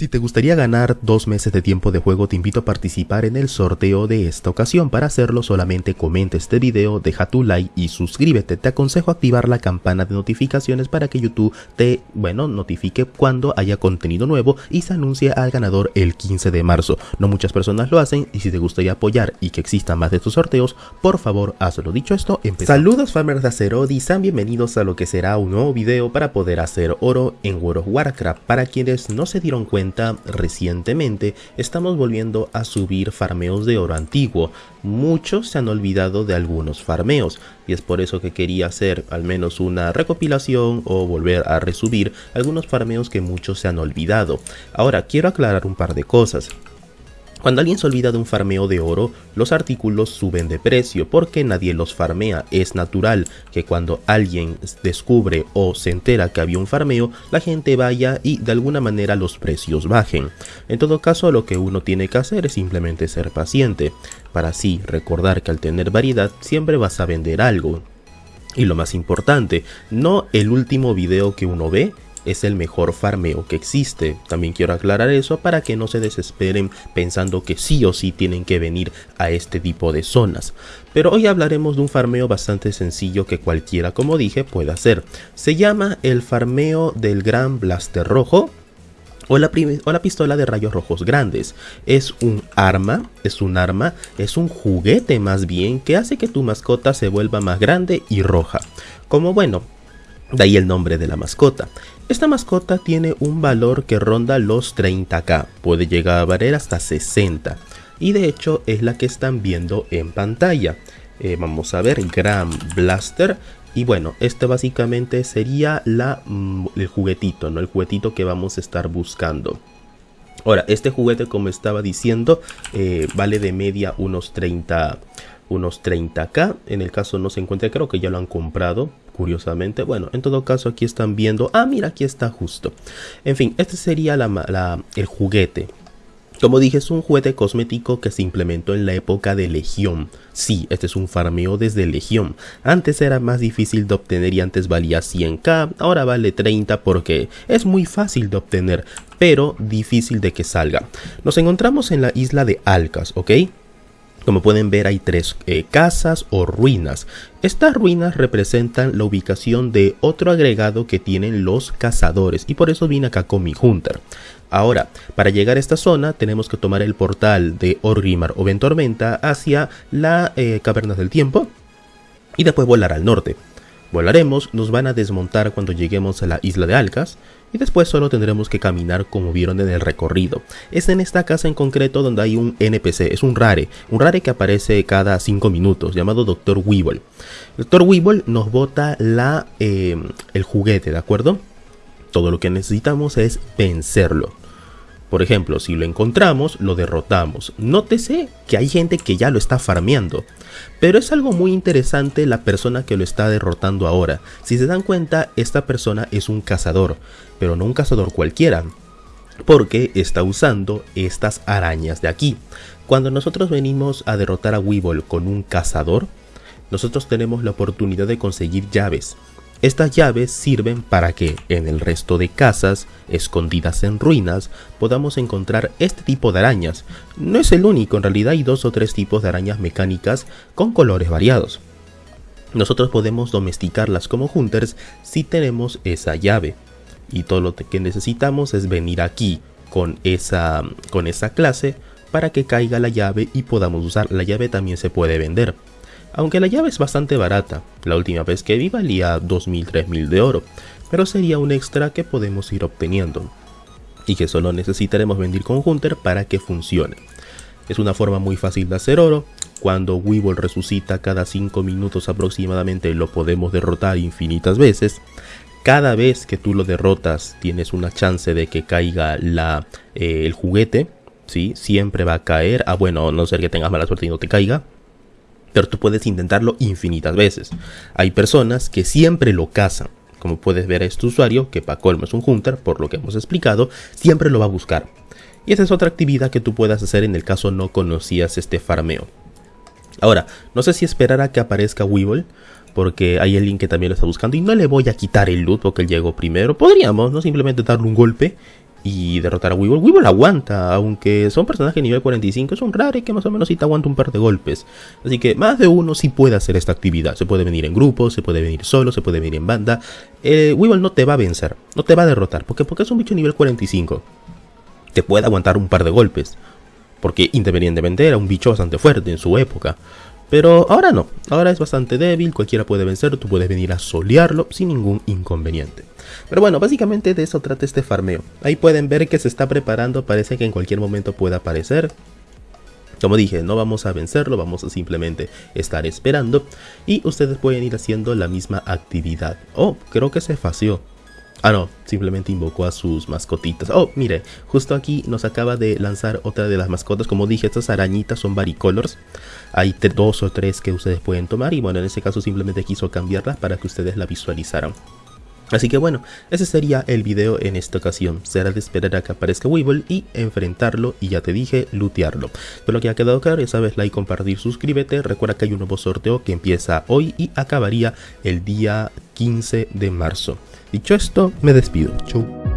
Si te gustaría ganar dos meses de tiempo de juego te invito a participar en el sorteo de esta ocasión. Para hacerlo solamente comenta este video, deja tu like y suscríbete. Te aconsejo activar la campana de notificaciones para que YouTube te, bueno, notifique cuando haya contenido nuevo y se anuncie al ganador el 15 de marzo. No muchas personas lo hacen y si te gustaría apoyar y que existan más de estos sorteos, por favor hazlo. Dicho esto, empezamos. Saludos farmers de Azeroth y sean bienvenidos a lo que será un nuevo video para poder hacer oro en World of Warcraft. Para quienes no se dieron cuenta recientemente estamos volviendo a subir farmeos de oro antiguo. Muchos se han olvidado de algunos farmeos y es por eso que quería hacer al menos una recopilación o volver a resubir algunos farmeos que muchos se han olvidado. Ahora quiero aclarar un par de cosas. Cuando alguien se olvida de un farmeo de oro, los artículos suben de precio porque nadie los farmea. Es natural que cuando alguien descubre o se entera que había un farmeo, la gente vaya y de alguna manera los precios bajen. En todo caso, lo que uno tiene que hacer es simplemente ser paciente, para así recordar que al tener variedad siempre vas a vender algo. Y lo más importante, no el último video que uno ve, es el mejor farmeo que existe. También quiero aclarar eso para que no se desesperen pensando que sí o sí tienen que venir a este tipo de zonas. Pero hoy hablaremos de un farmeo bastante sencillo que cualquiera, como dije, puede hacer. Se llama el farmeo del Gran Blaster Rojo, o la, o la, pistola de rayos rojos grandes. Es un arma, es un arma, es un juguete más bien que hace que tu mascota se vuelva más grande y roja. Como bueno, de ahí el nombre de la mascota. Esta mascota tiene un valor que ronda los 30k, puede llegar a valer hasta 60 y de hecho es la que están viendo en pantalla. Eh, vamos a ver, Grand Blaster y bueno, este básicamente sería la, mm, el juguetito, ¿no? El juguetito que vamos a estar buscando. Ahora, este juguete como estaba diciendo eh, vale de media unos 30 unos 30k en el caso no se encuentra creo que ya lo han comprado curiosamente. Bueno, en todo caso aquí están viendo, ah mira aquí está justo. En fin, este sería la, el juguete. Como dije, es un juguete cosmético que se implementó en la época de Legión. Sí, este es un farmeo desde Legión. Antes era más difícil de obtener y antes valía 100k, ahora vale 30 porque es muy fácil de obtener, pero difícil de que salga. Nos encontramos en la isla de Alcas, ¿ok? Como pueden ver hay tres eh, casas o ruinas. Estas ruinas representan la ubicación de otro agregado que tienen los cazadores y por eso vine acá con mi Hunter. Ahora, para llegar a esta zona tenemos que tomar el portal de Orgrimmar o Ventormenta hacia la eh, Cavernas del Tiempo y después volar al norte. Volaremos, nos van a desmontar cuando lleguemos a la isla de Alcas y después solo tendremos que caminar como vieron en el recorrido. Es en esta casa en concreto donde hay un NPC, es un rare, un rare que aparece cada 5 minutos llamado Dr. Weevil. Dr. Weevil nos bota la, eh, el juguete, ¿de acuerdo? Todo lo que necesitamos es vencerlo. Por ejemplo, si lo encontramos, lo derrotamos. Nótese que hay gente que ya lo está farmeando. Pero es algo muy interesante la persona que lo está derrotando ahora. Si se dan cuenta, esta persona es un cazador, pero no un cazador cualquiera. Porque está usando estas arañas de aquí. Cuando nosotros venimos a derrotar a Weevil con un cazador, nosotros tenemos la oportunidad de conseguir llaves. Estas llaves sirven para que en el resto de casas, escondidas en ruinas, podamos encontrar este tipo de arañas. No es el único, en realidad hay dos o tres tipos de arañas mecánicas con colores variados. Nosotros podemos domesticarlas como hunters si tenemos esa llave. Y todo lo que necesitamos es venir aquí con esa, con esa clase para que caiga la llave y podamos usar. La llave también se puede vender. Aunque la llave es bastante barata, la última vez que vi valía 2.000-3.000 de oro, pero sería un extra que podemos ir obteniendo y que solo necesitaremos vender con Hunter para que funcione. Es una forma muy fácil de hacer oro, cuando Weevil resucita cada 5 minutos aproximadamente lo podemos derrotar infinitas veces. Cada vez que tú lo derrotas tienes una chance de que caiga la, eh, el juguete, ¿sí? siempre va a caer, ah bueno, no ser que tengas mala suerte y no te caiga, pero tú puedes intentarlo infinitas veces. Hay personas que siempre lo cazan. Como puedes ver a este usuario, que para colmo es un hunter, por lo que hemos explicado, siempre lo va a buscar. Y esa es otra actividad que tú puedas hacer en el caso no conocías este farmeo. Ahora, no sé si esperar a que aparezca Weevil, porque hay alguien que también lo está buscando y no le voy a quitar el loot porque él llegó primero. Podríamos, ¿no? Simplemente darle un golpe y derrotar a Weevil. Weevil aguanta, aunque son personajes nivel 45, es un raro y que más o menos sí te aguanta un par de golpes. Así que más de uno sí puede hacer esta actividad. Se puede venir en grupo, se puede venir solo, se puede venir en banda. Eh, Weevil no te va a vencer, no te va a derrotar, porque, porque es un bicho nivel 45. Te puede aguantar un par de golpes, porque independientemente era un bicho bastante fuerte en su época. Pero ahora no, ahora es bastante débil, cualquiera puede vencer, tú puedes venir a solearlo sin ningún inconveniente. Pero bueno, básicamente de eso trata este farmeo. Ahí pueden ver que se está preparando, parece que en cualquier momento pueda aparecer. Como dije, no vamos a vencerlo, vamos a simplemente estar esperando. Y ustedes pueden ir haciendo la misma actividad. Oh, creo que se fació. Ah, no, simplemente invocó a sus mascotitas. Oh, mire, justo aquí nos acaba de lanzar otra de las mascotas. Como dije, estas arañitas son varicolors. Hay dos o tres que ustedes pueden tomar. Y bueno, en este caso simplemente quiso cambiarlas para que ustedes la visualizaran. Así que bueno, ese sería el video en esta ocasión. Será de esperar a que aparezca Weevil y enfrentarlo y ya te dije, lootearlo. Pero que ha quedado claro, ya sabes, like, compartir, suscríbete. Recuerda que hay un nuevo sorteo que empieza hoy y acabaría el día 15 de marzo. Dicho esto, me despido. Chau.